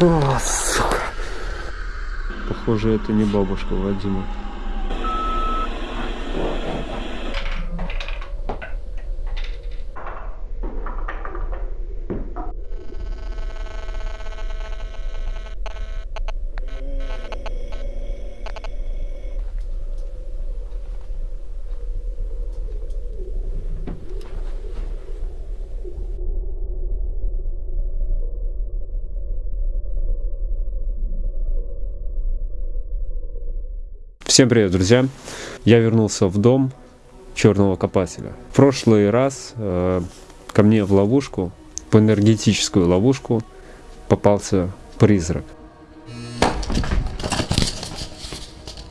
О, сука. Похоже, это не бабушка Вадима. Всем привет, друзья! Я вернулся в дом черного копателя. В прошлый раз э, ко мне в ловушку, в энергетическую ловушку, попался призрак.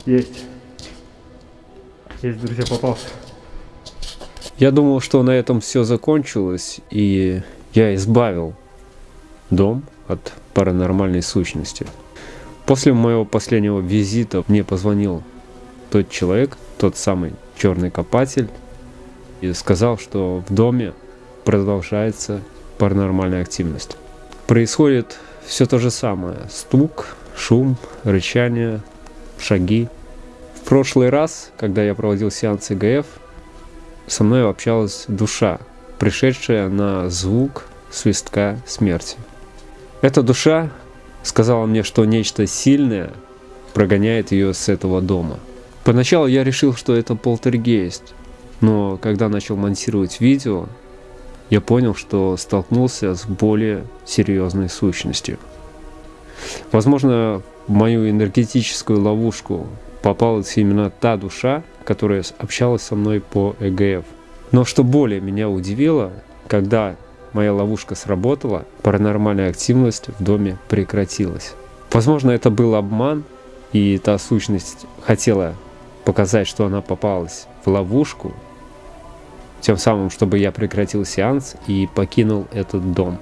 Есть. Есть, друзья, попался. Я думал, что на этом все закончилось, и я избавил дом от паранормальной сущности. После моего последнего визита мне позвонил тот человек, тот самый черный копатель, и сказал, что в доме продолжается паранормальная активность. Происходит все то же самое. Стук, шум, рычание, шаги. В прошлый раз, когда я проводил сеанс ИГФ, со мной общалась душа, пришедшая на звук свистка смерти. Эта душа сказала мне, что нечто сильное прогоняет ее с этого дома. Поначалу я решил, что это полтергейст, но когда начал монтировать видео, я понял, что столкнулся с более серьезной сущностью. Возможно, в мою энергетическую ловушку попалась именно та душа, которая общалась со мной по ЭГФ. Но что более меня удивило, когда моя ловушка сработала, паранормальная активность в доме прекратилась. Возможно, это был обман, и та сущность хотела показать, что она попалась в ловушку, тем самым, чтобы я прекратил сеанс и покинул этот дом.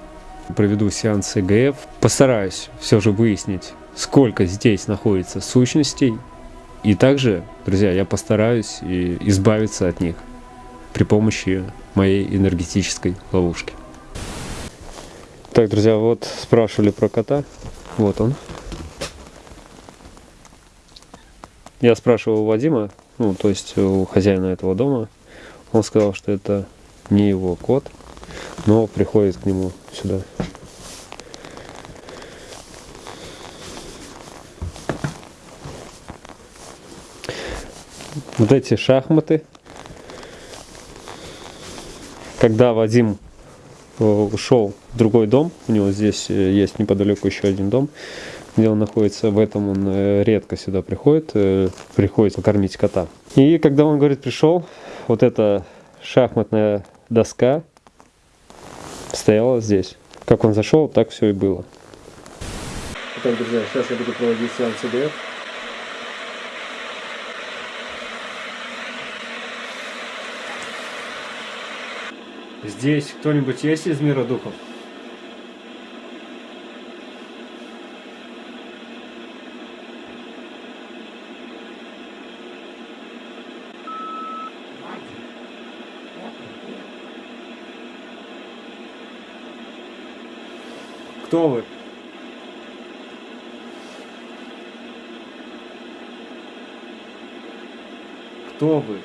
Проведу сеанс ЭГФ, постараюсь все же выяснить, сколько здесь находится сущностей, и также, друзья, я постараюсь избавиться от них при помощи моей энергетической ловушки. Так, друзья, вот спрашивали про кота. Вот он. Я спрашивал у Вадима, ну, то есть у хозяина этого дома. Он сказал, что это не его кот, но приходит к нему сюда. Вот эти шахматы. Когда Вадим Э, ушел в другой дом. У него здесь э, есть неподалеку еще один дом, где он находится. В этом он э, редко сюда приходит, приходит покормить кота. И когда он, говорит, пришел, вот эта шахматная доска стояла здесь. Как он зашел, так все и было. Итак, друзья, сейчас я буду проводить сеанс ИДФ. Здесь кто-нибудь есть из мира духов? Кто вы? Кто вы?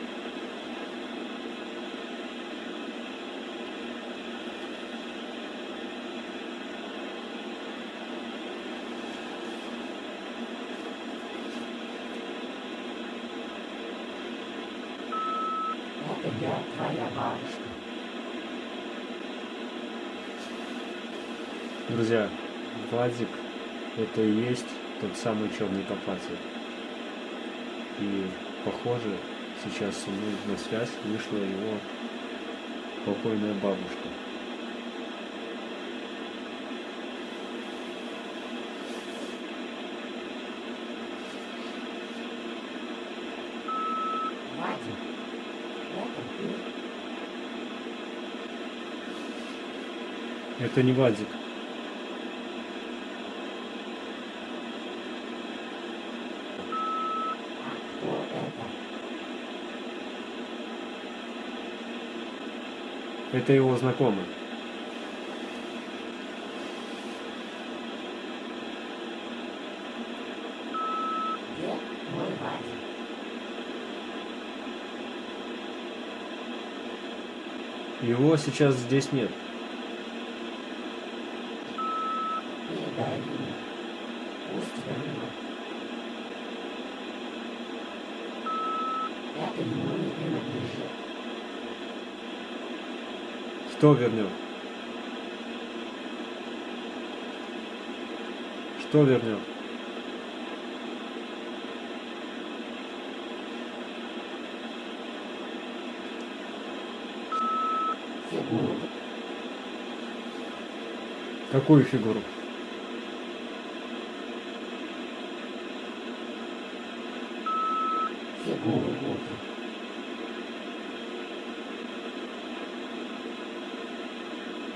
я твоя бабушка. Друзья, Владик это и есть тот самый черный копатель. И похоже, сейчас со мной на связь вышла его покойная бабушка. Это не Вадик. Это его знакомый. Его сейчас здесь нет. Это ему не принадлежит. Что вернет? Что? Фигуру. Какую? Фигуру Будды.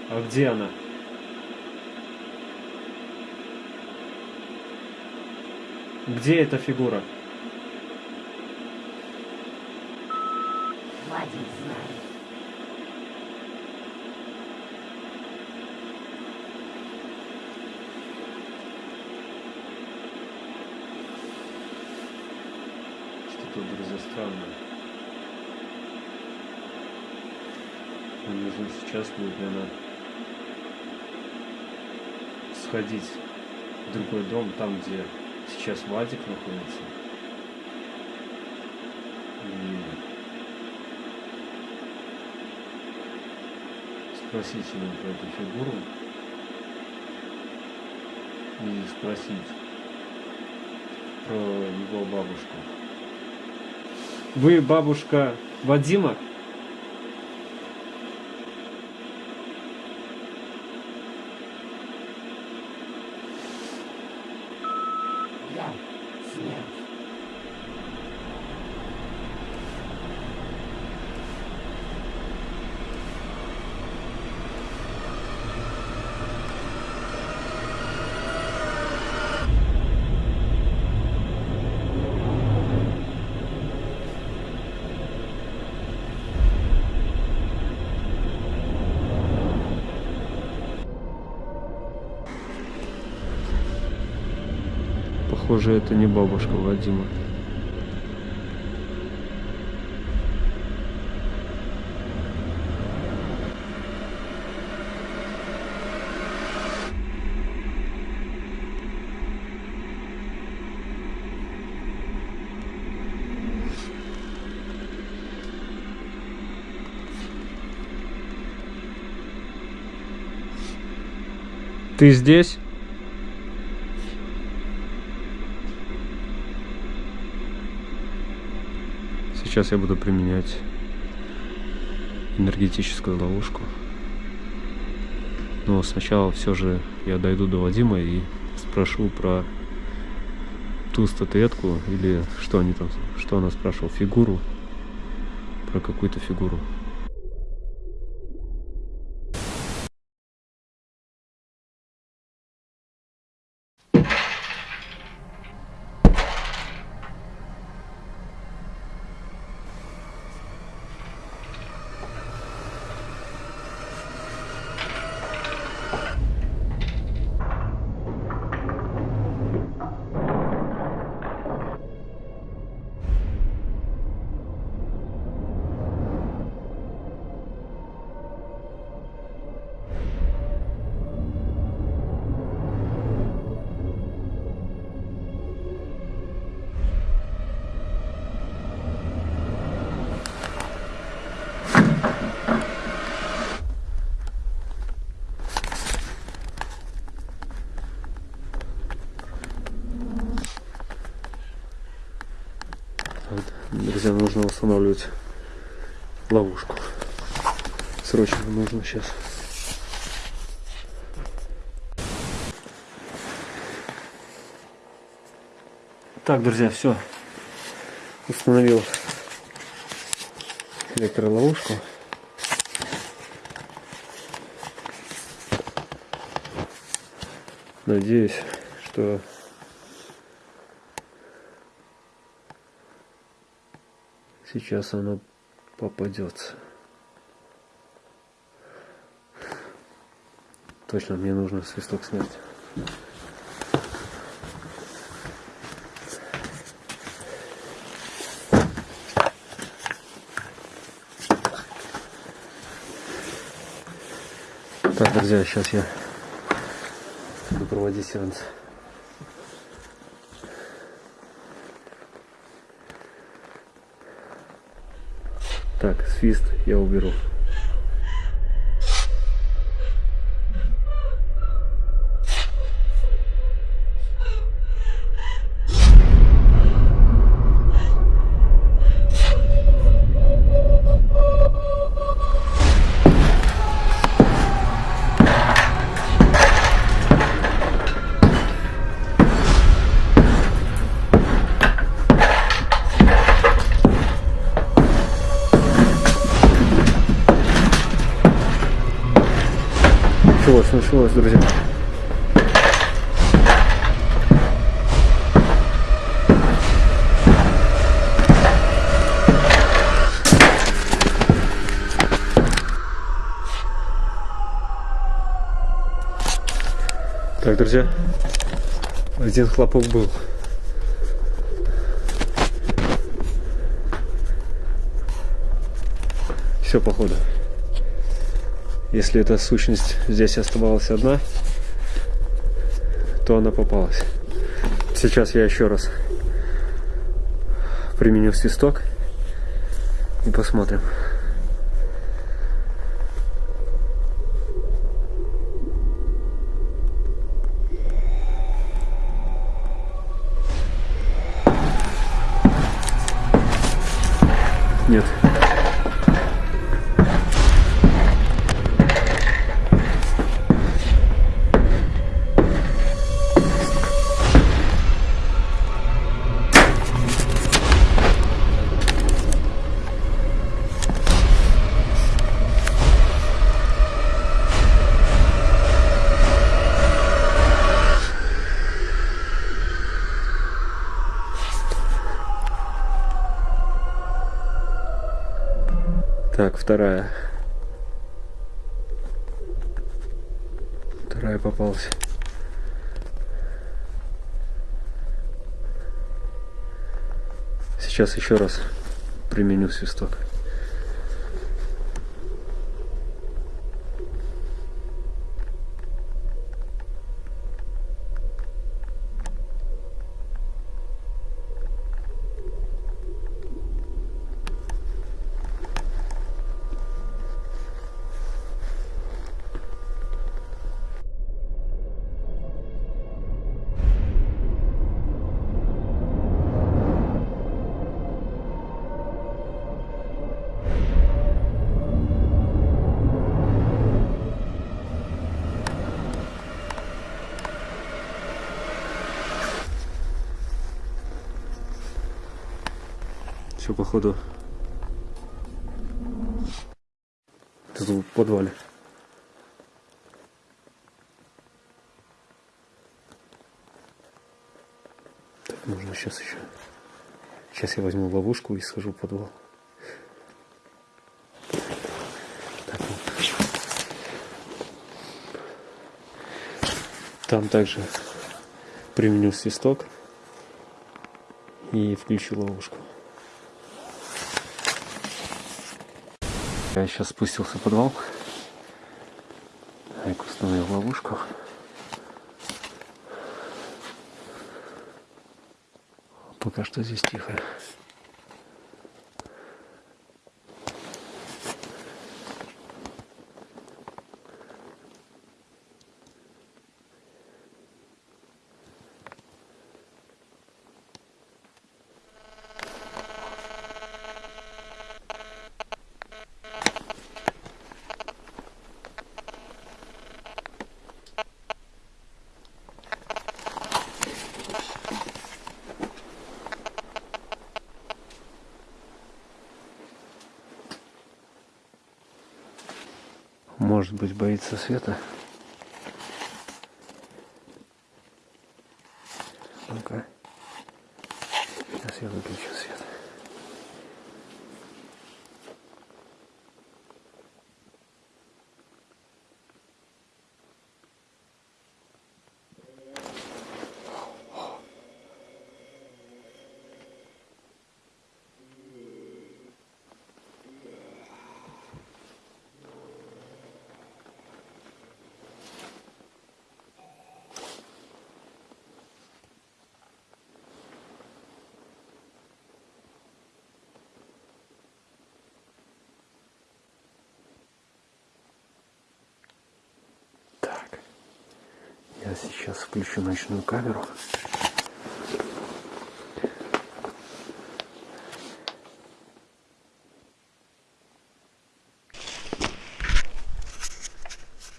А где она? Где эта фигура? Что-то, друзья, странное. Нужно сейчас будет, наверное, сходить в другой дом, там, где сейчас Вадик находится. И спросить его про эту фигуру. И спросить про его бабушку. Вы бабушка Вадима? Похоже, это не бабушка Вадима. Ты здесь? Сейчас я буду применять энергетическую ловушку. Но сначала все же я дойду до Вадима и спрошу про ту статуэтку или что они там, что она спрашивала, фигуру, про какую-то фигуру. Друзья, нужно устанавливать ловушку. Срочно нужно сейчас. Так, друзья, все. Установил электроловушку. Надеюсь, что сейчас она попадется. Точно, мне нужно свисток снять. Так, друзья, сейчас я буду проводить сеанс. Так, свист я уберу. Началось, друзья. Так, друзья, один хлопок был. Все, походу. Если эта сущность здесь оставалась одна, то она попалась. Сейчас я еще раз применю свисток и посмотрим. Нет. Вторая. Вторая попалась. Сейчас еще раз применю свисток. Все, походу. Тут в подвале. Так, нужно сейчас еще. Сейчас я возьму ловушку и схожу в подвал. Так, вот. Там также применю свисток и включу ловушку. Я сейчас спустился в подвал. Айк установил ловушку. Пока что здесь тихо. Быть, боится света. Ну-ка. Сейчас я выключу свет. Сейчас включу ночную камеру.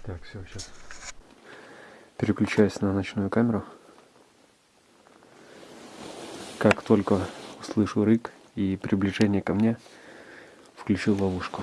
Так, все, сейчас. Переключаюсь на ночную камеру. Как только услышу рык и приближение ко мне, включу ловушку.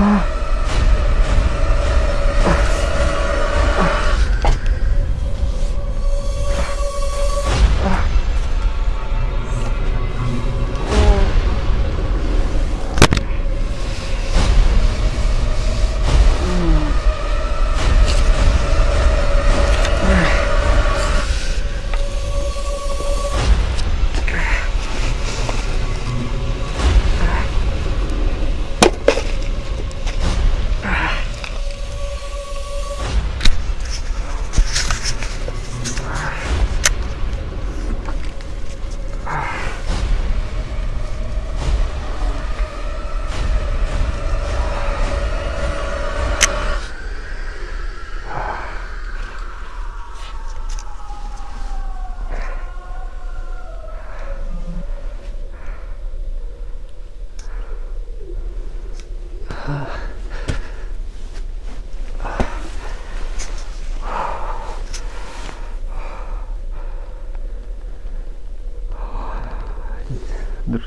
Ah.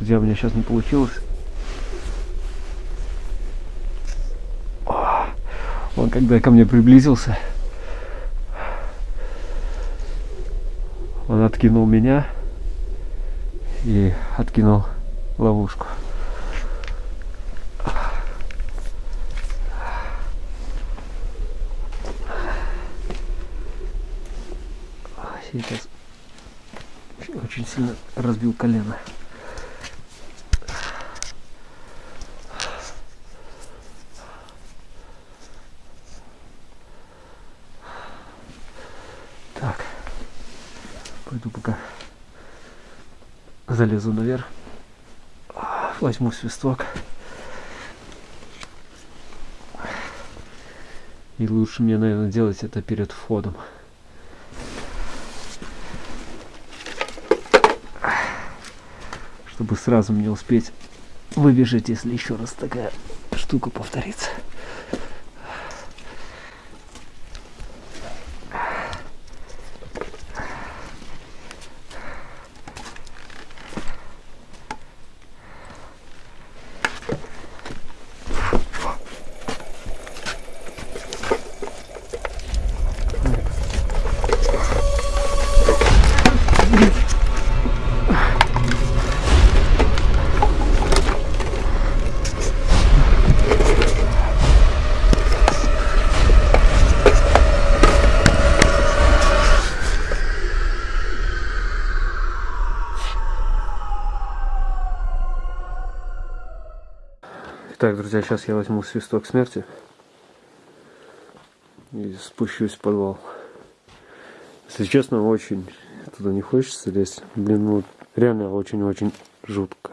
Друзья, у меня сейчас не получилось. О, Он когда ко мне приблизился, он откинул меня и откинул ловушку. Сейчас очень сильно разбил колено. Так. Пойду пока залезу наверх. Возьму свисток. И лучше мне, наверное, делать это перед входом. Чтобы сразу мне успеть выбежать, если еще раз такая штука повторится. Друзья, сейчас я возьму свисток смерти и спущусь в подвал. Если честно, очень туда не хочется лезть. Блин, ну реально очень-очень жутко.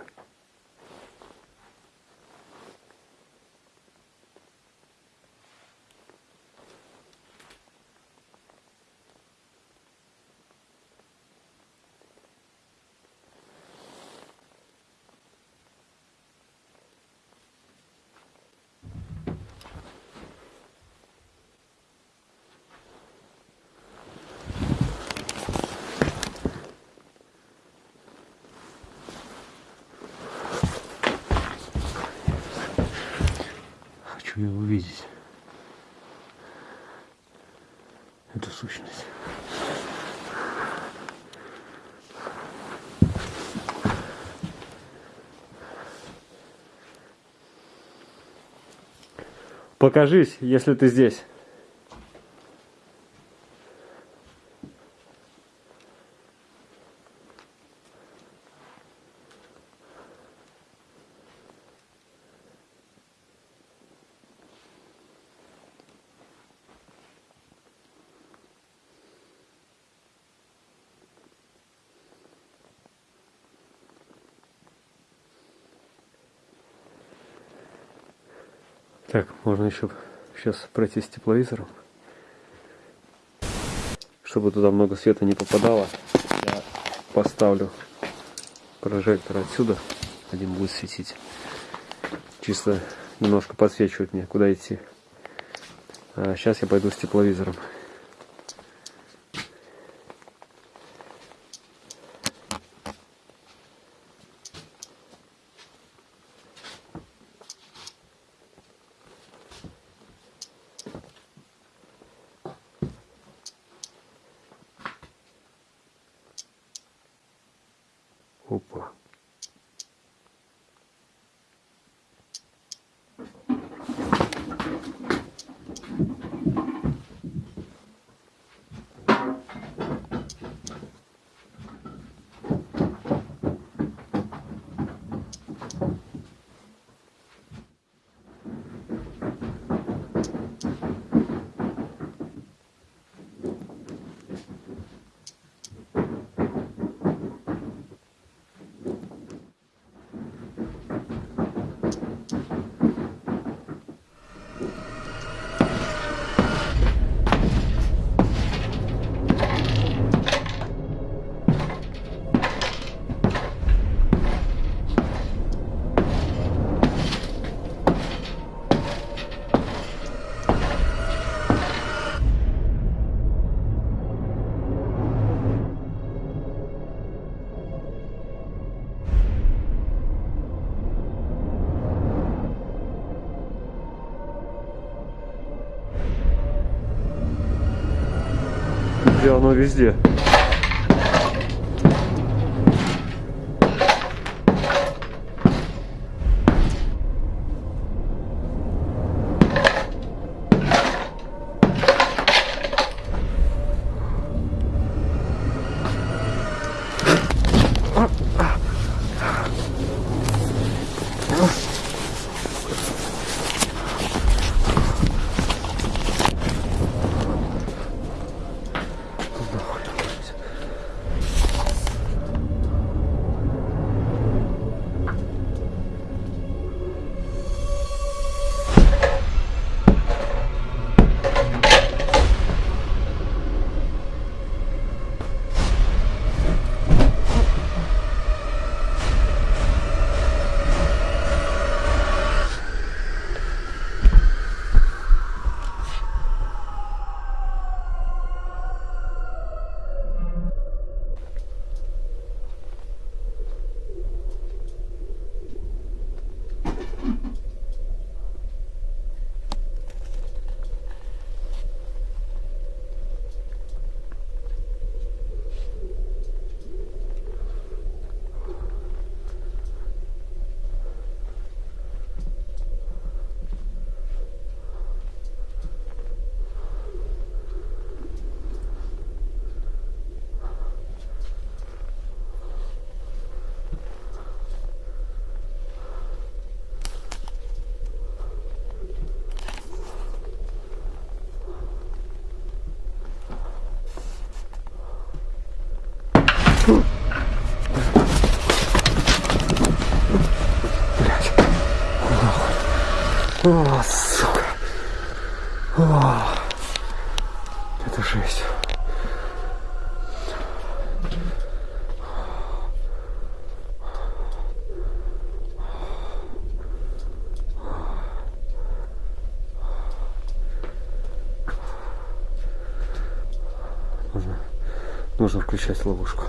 Хочу ее увидеть. Эту сущность. Покажись, если ты здесь. Так, можно еще сейчас пройти с тепловизором. Чтобы туда много света не попадало, я поставлю прожектор отсюда. Один будет светить. Чисто немножко подсвечивать мне, куда идти. А сейчас я пойду с тепловизором. Где оно везде? Нужно, нужно включать ловушку.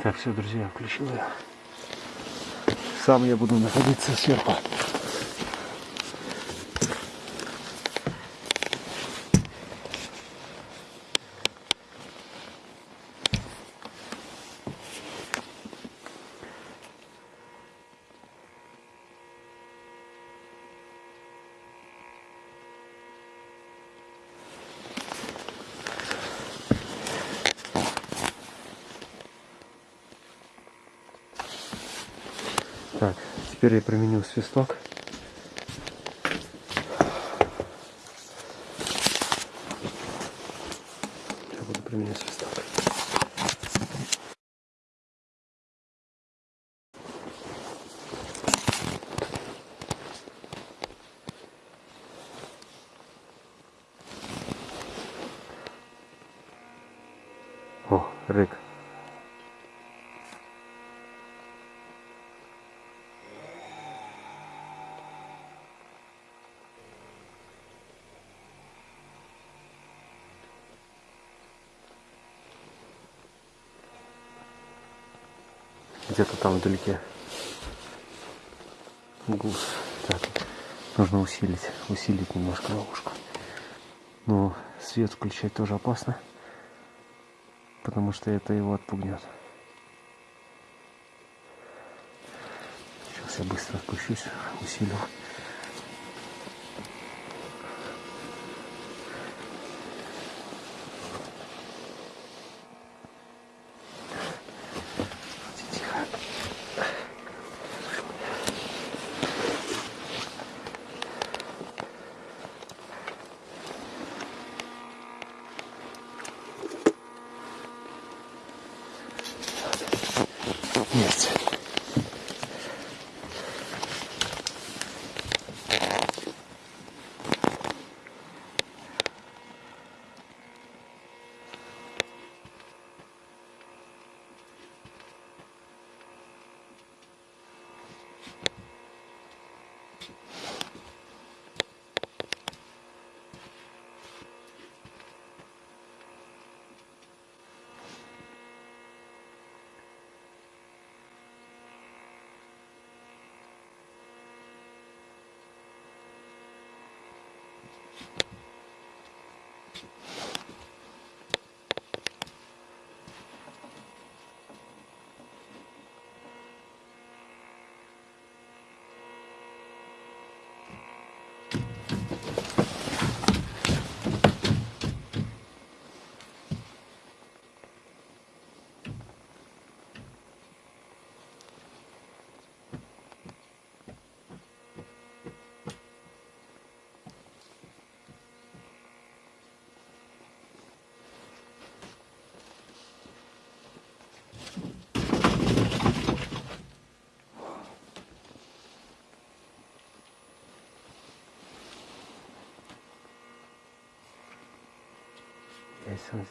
Так, все, друзья, включил я. Сам я буду находиться сверху. Так, теперь я применил свисток. Я буду применять свисток. О, рык. Где-то там вдалеке. Гус. Так, нужно усилить, усилить немножко ловушку. Но свет включать тоже опасно, потому что это его отпугнет. Сейчас я быстро отпущусь, усилю. Есть. Есть он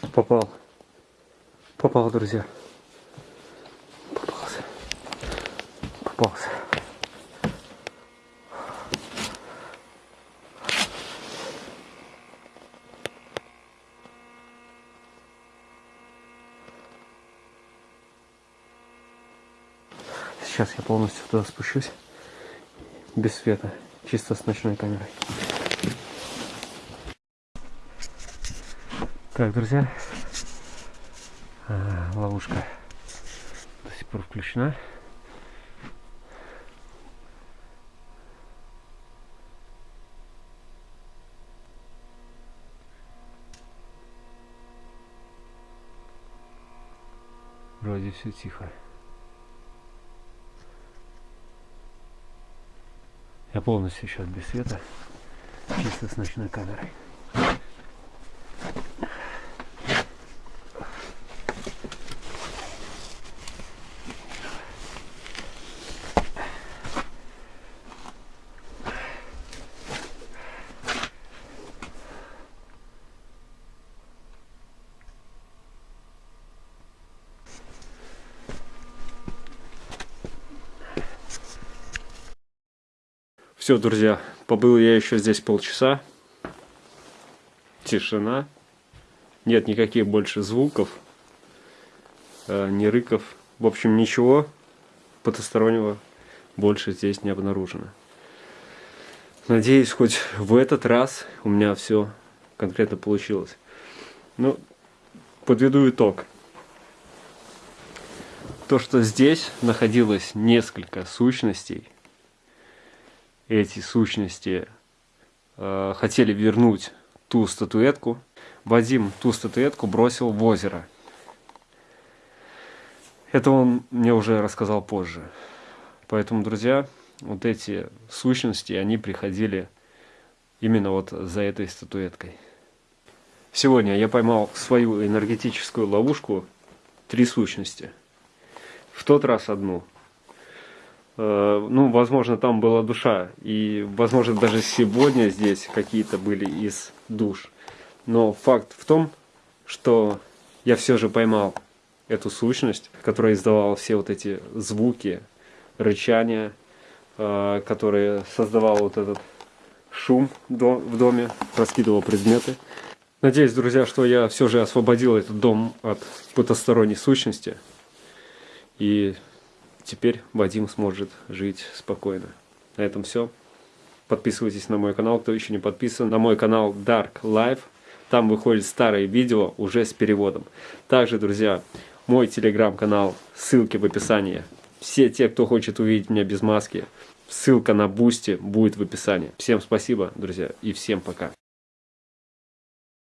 Попал. Попал, друзья. Попался. Попался. Сейчас я полностью туда спущусь. Без света. Чисто с ночной камерой. Так, друзья. А, ловушка до сих пор включена. Вроде все тихо. Я полностью сейчас без света, чисто с ночной камерой. Все, друзья, побыл я еще здесь полчаса. Тишина. Нет никаких больше звуков, э, ни рыков. В общем, ничего потустороннего больше здесь не обнаружено. Надеюсь, хоть в этот раз у меня все конкретно получилось. Ну, подведу итог. То, что здесь находилось несколько сущностей, эти сущности э, хотели вернуть ту статуэтку, Вадим ту статуэтку бросил в озеро. Это он мне уже рассказал позже. Поэтому, друзья, вот эти сущности, они приходили именно вот за этой статуэткой. Сегодня я поймал свою энергетическую ловушку три сущности. В тот раз одну. Э, ну, возможно, там была душа. И, возможно, даже сегодня здесь какие-то были из душ. Но факт в том, что я все же поймал эту сущность, которая издавала все вот эти звуки, рычания, э, которые создавал вот этот шум в доме, раскидывал предметы. Надеюсь, друзья, что я все же освободил этот дом от потусторонней сущности. И теперь Вадим сможет жить спокойно. На этом все. Подписывайтесь на мой канал, кто еще не подписан. На мой канал Dark Life. Там выходят старые видео уже с переводом. Также, друзья, мой телеграм-канал, ссылки в описании. Все те, кто хочет увидеть меня без маски, ссылка на Boosty будет в описании. Всем спасибо, друзья, и всем пока.